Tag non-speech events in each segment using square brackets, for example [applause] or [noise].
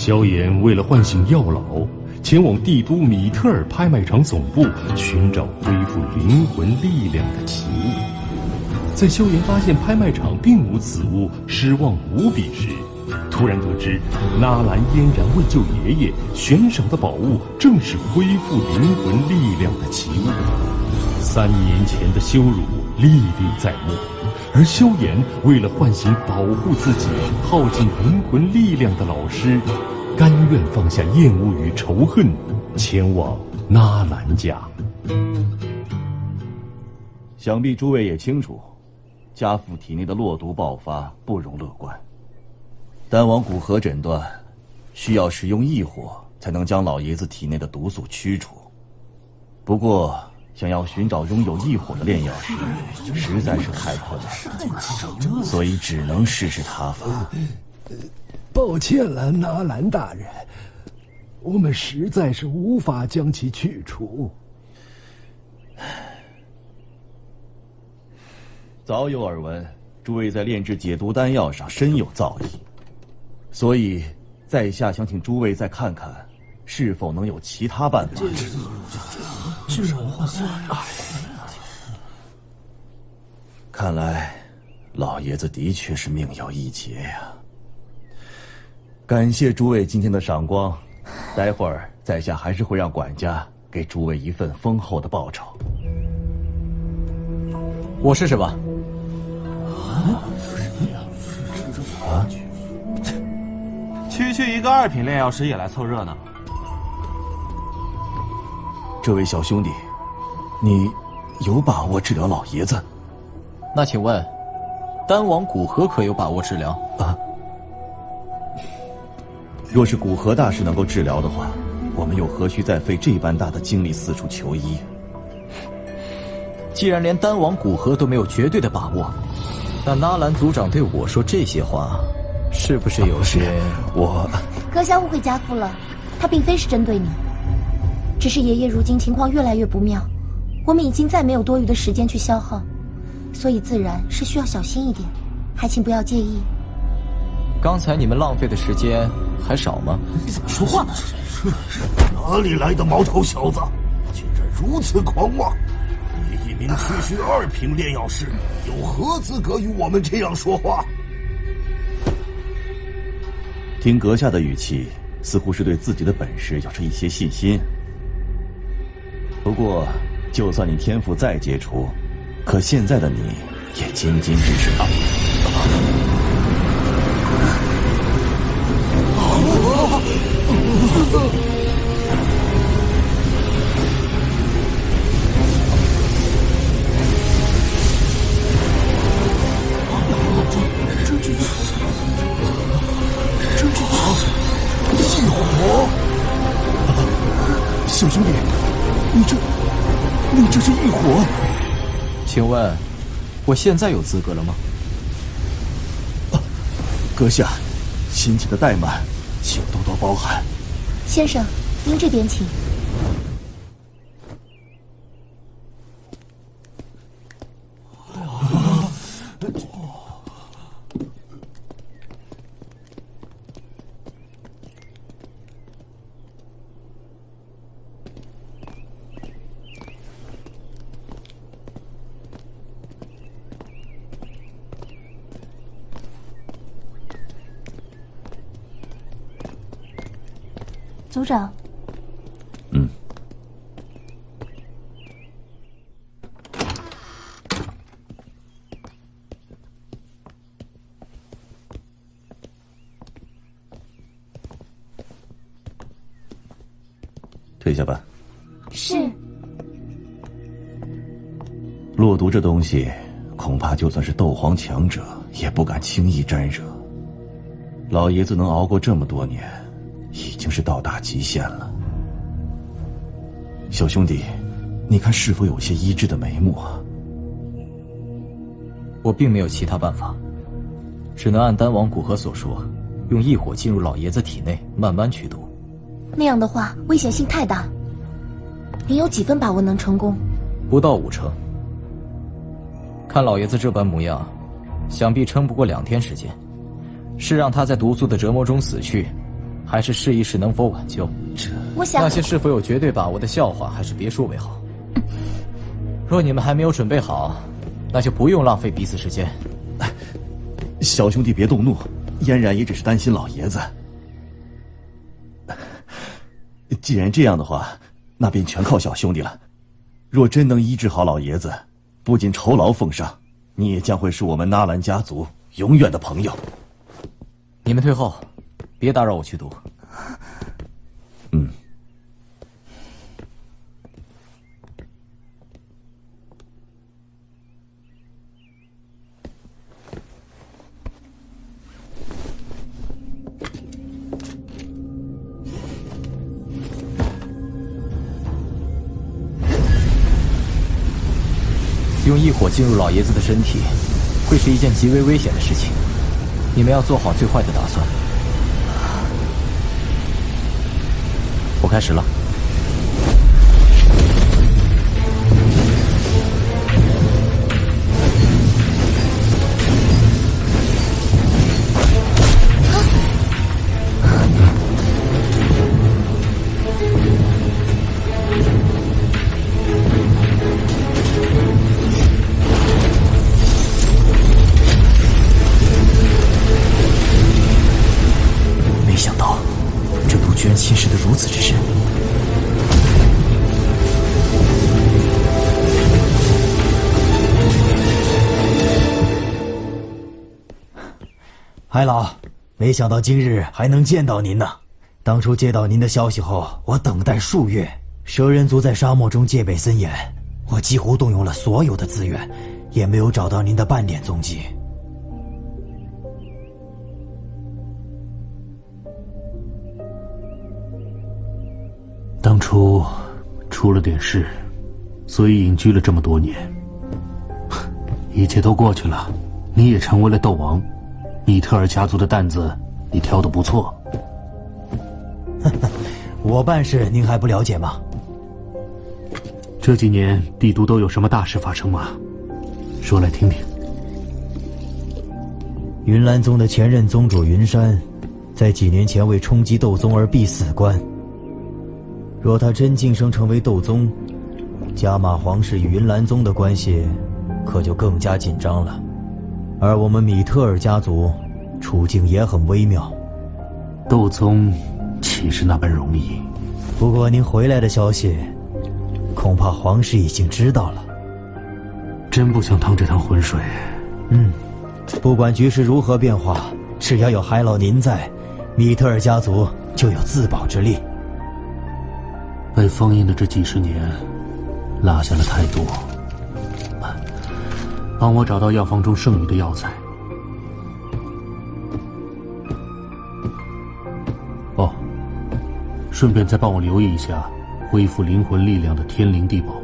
萧炎为了唤醒药老，前往帝都米特尔拍卖场总部寻找恢复灵魂力量的奇物。在萧炎发现拍卖场并无此物，失望无比时，突然得知纳兰嫣然为救爷爷悬赏的宝物正是恢复灵魂力量的奇物。三年前的羞辱历历在目，而萧炎为了唤醒保护自己耗尽灵魂力量的老师，甘愿放下厌恶与仇恨，前往纳兰家。想必诸位也清楚，家父体内的落毒爆发不容乐观。丹王古河诊断，需要使用异火才能将老爷子体内的毒素驱除。不过，想要寻找拥有异火的炼药师，实在是太困难了，所以只能试试他法。抱歉了，纳兰大人，我们实在是无法将其去除。早有耳闻，诸位在炼制解毒丹药上深有造诣。所以，在下想请诸位再看看，是否能有其他办法。这这看来，老爷子的确是命有一劫呀。感谢诸位今天的赏光，待会儿在下还是会让管家给诸位一份丰厚的报酬。我试试吧。啊？区区一个二品炼药师也来凑热闹？这位小兄弟，你有把握治疗老爷子？那请问，丹王古河可有把握治疗？啊？若是古河大师能够治疗的话，我们又何须再费这般大的精力四处求医？既然连丹王古河都没有绝对的把握，那纳兰族长对我说这些话。是不是有些 [laughs] 我？阁下误会家父了，他并非是针对你，只是爷爷如今情况越来越不妙，我们已经再没有多余的时间去消耗，所以自然是需要小心一点，还请不要介意。刚才你们浪费的时间还少吗？你怎么说话呢？哪里来的毛头小子，竟然如此狂妄！你一名区区二品炼药师，有何资格与我们这样说话？听阁下的语气，似乎是对自己的本事有着一些信心。不过，就算你天赋再杰出，可现在的你也仅仅只是……小请问，我现在有资格了吗？啊，阁下，心情的怠慢，请多多包涵。先生，您这边请。组长，嗯，退下吧。是。落毒这东西，恐怕就算是斗皇强者也不敢轻易沾惹。老爷子能熬过这么多年。已经是到达极限了，小兄弟，你看是否有些医治的眉目啊？我并没有其他办法，只能按丹王古河所说，用异火进入老爷子体内，慢慢驱毒。那样的话，危险性太大。您有几分把握能成功？不到五成。看老爷子这般模样，想必撑不过两天时间。是让他在毒素的折磨中死去。还是试一试能否挽救？这我想那些是否有绝对把握的笑话，还是别说为好。若你们还没有准备好，那就不用浪费彼此时间。小兄弟别动怒，嫣然也只是担心老爷子。既然这样的话，那便全靠小兄弟了。若真能医治好老爷子，不仅酬劳奉上，你也将会是我们纳兰家族永远的朋友。你们退后，别打扰我去读。嗯。用异火进入老爷子的身体，会是一件极为危险的事情。你们要做好最坏的打算。开始了。白老，没想到今日还能见到您呢。当初接到您的消息后，我等待数月。蛇人族在沙漠中戒备森严，我几乎动用了所有的资源，也没有找到您的半点踪迹。当初出了点事，所以隐居了这么多年。[laughs] 一切都过去了，你也成为了斗王。米特尔家族的担子，你挑的不错。[laughs] 我办事您还不了解吗？这几年帝都都有什么大事发生吗？说来听听。云岚宗的前任宗主云山，在几年前为冲击斗宗而必死关。若他真晋升成为斗宗，加玛皇室与云岚宗的关系，可就更加紧张了。而我们米特尔家族处境也很微妙，斗宗岂是那般容易？不过您回来的消息，恐怕皇室已经知道了。真不想趟这趟浑水。嗯，不管局势如何变化，只要有海老您在，米特尔家族就有自保之力。被封印的这几十年，落下了太多。帮我找到药方中剩余的药材。哦，顺便再帮我留意一下恢复灵魂力量的天灵地宝。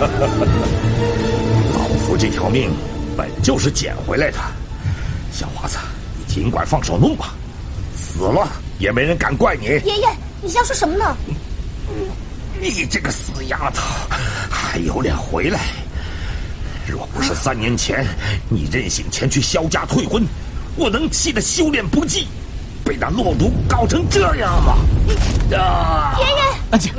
[laughs] 老夫这条命本就是捡回来的，小华子，你尽管放手弄吧，死了也没人敢怪你。爷爷，你瞎说什么呢？你这个死丫头，还有脸回来？若不是三年前你任性前去萧家退婚，我能气得修炼不济？被那落毒搞成这样吗？啊！爷爷，安静。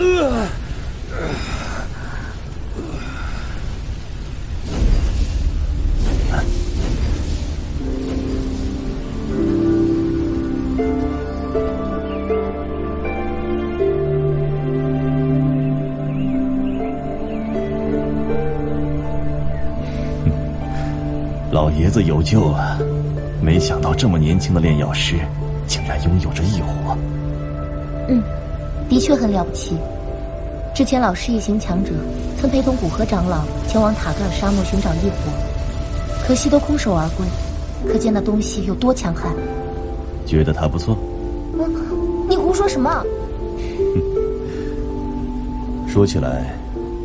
子有救了。没想到这么年轻的炼药师，竟然拥有着异火。嗯，的确很了不起。之前老师一行强者曾陪同古河长老前往塔格尔沙漠寻找异火，可惜都空手而归。可见那东西有多强悍。觉得他不错？嗯，你胡说什么？[laughs] 说起来，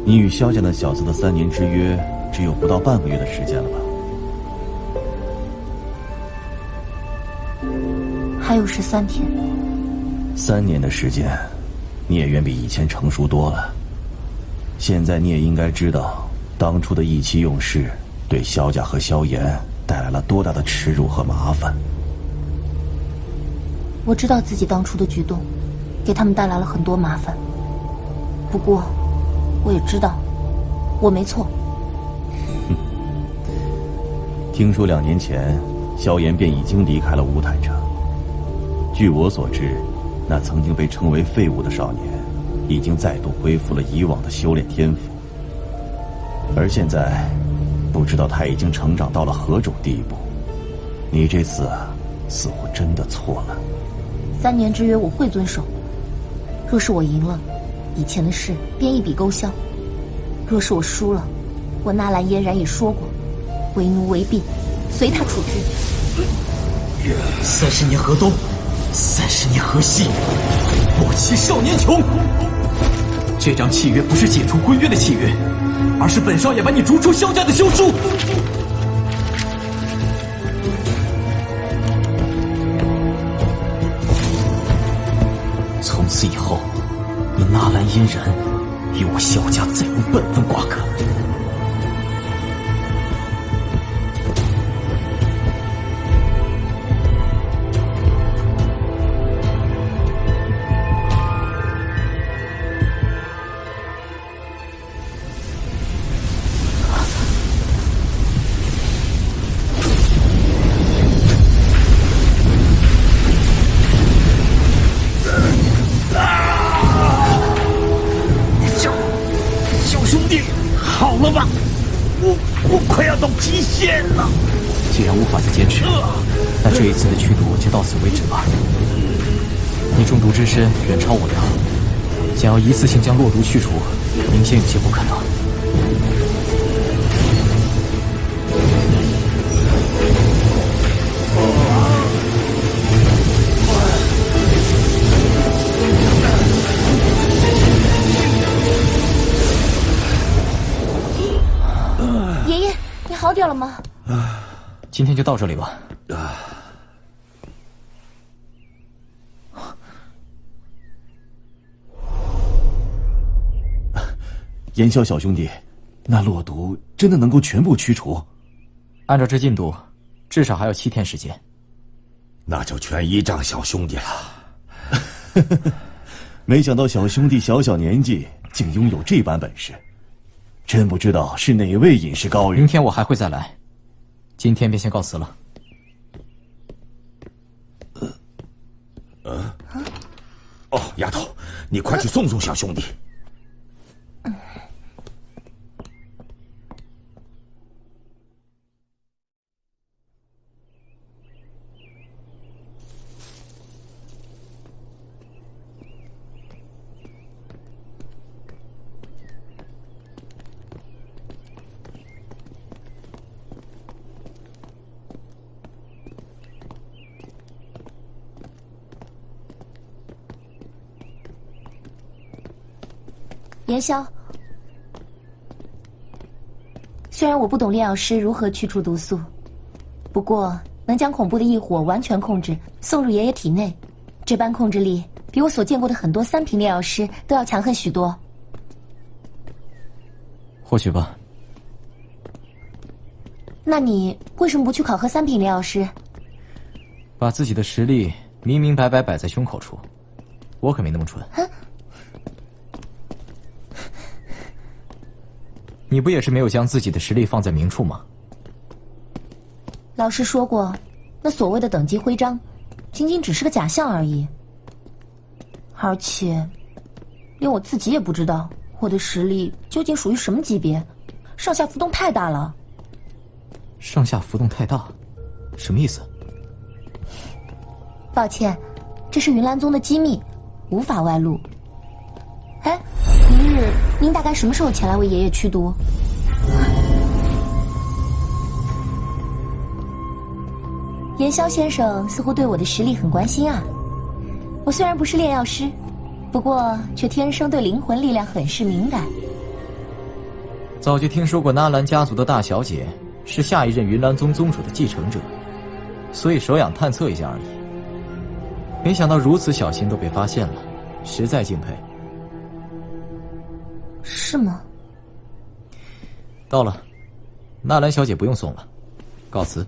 你与萧家那小子的三年之约，只有不到半个月的时间了吧？还有十三天，三年的时间，你也远比以前成熟多了。现在你也应该知道，当初的意气用事，对萧家和萧炎带来了多大的耻辱和麻烦。我知道自己当初的举动，给他们带来了很多麻烦。不过，我也知道，我没错。[laughs] 听说两年前，萧炎便已经离开了乌坦城。据我所知，那曾经被称为废物的少年，已经再度恢复了以往的修炼天赋。而现在，不知道他已经成长到了何种地步。你这次似乎真的错了。三年之约我会遵守。若是我赢了，以前的事便一笔勾销；若是我输了，我纳兰嫣然也说过，为奴为婢，随他处置。三十年河东。三十年河西，莫欺少年穷。这张契约不是解除婚约的契约，而是本少爷把你逐出萧家的休书。从此以后，你纳兰嫣然与我萧家再无半分瓜葛。将落毒去除，明显有些不可能。爷爷，你好点了吗？今天就到这里吧。言笑小兄弟，那落毒真的能够全部驱除？按照这进度，至少还有七天时间。那就全依仗小兄弟了。[laughs] 没想到小兄弟小小年纪竟拥有这般本事，真不知道是哪位隐士高人。明天我还会再来，今天便先告辞了。呃，哦，丫头，你快去送送小兄弟。言萧，虽然我不懂炼药师如何去除毒素，不过能将恐怖的异火完全控制，送入爷爷体内，这般控制力比我所见过的很多三品炼药师都要强横许多。或许吧。那你为什么不去考核三品炼药师？把自己的实力明明白白摆在胸口处，我可没那么蠢。你不也是没有将自己的实力放在明处吗？老师说过，那所谓的等级徽章，仅仅只是个假象而已。而且，连我自己也不知道我的实力究竟属于什么级别，上下浮动太大了。上下浮动太大，什么意思？抱歉，这是云岚宗的机密，无法外露。哎，您大概什么时候前来为爷爷驱毒？严萧先生似乎对我的实力很关心啊。我虽然不是炼药师，不过却天生对灵魂力量很是敏感。早就听说过纳兰家族的大小姐是下一任云岚宗宗主的继承者，所以手痒探测一下而已。没想到如此小心都被发现了，实在敬佩。是吗？到了，纳兰小姐不用送了，告辞。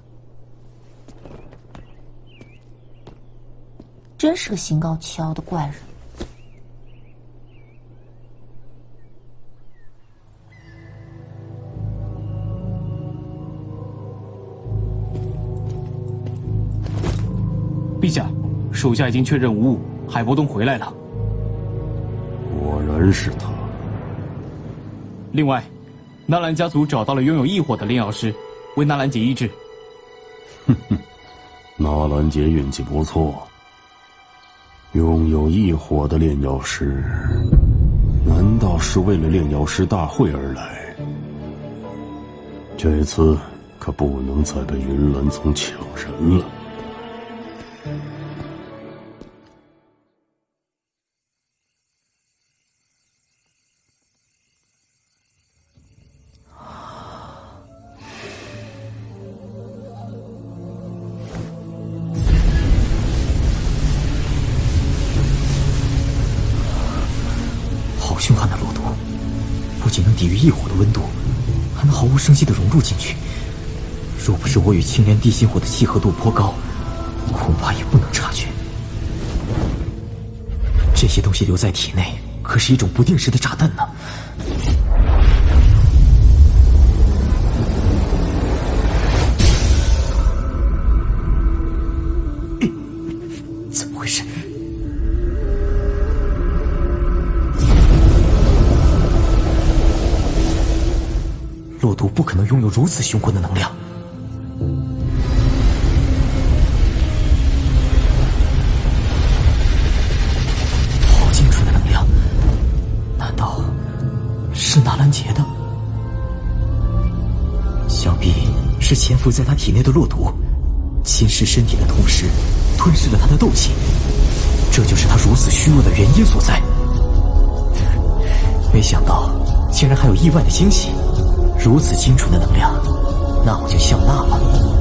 真是个心高气傲的怪人。陛下，属下已经确认无误，海波东回来了。果然是他。另外，纳兰家族找到了拥有异火的炼药师，为纳兰杰医治。哼哼，纳兰杰运气不错。拥有异火的炼药师，难道是为了炼药师大会而来？这次可不能再被云岚宗抢人了。抵御异火的温度，还能毫无声息的融入进去。若不是我与青莲地心火的契合度颇高，恐怕也不能察觉。这些东西留在体内，可是一种不定时的炸弹呢。不可能拥有如此雄浑的能量。好精纯的能量，难道是纳兰杰的？想必是潜伏在他体内的落毒，侵蚀身体的同时，吞噬了他的斗气，这就是他如此虚弱的原因所在。没想到，竟然还有意外的惊喜。如此清纯的能量，那我就笑纳了。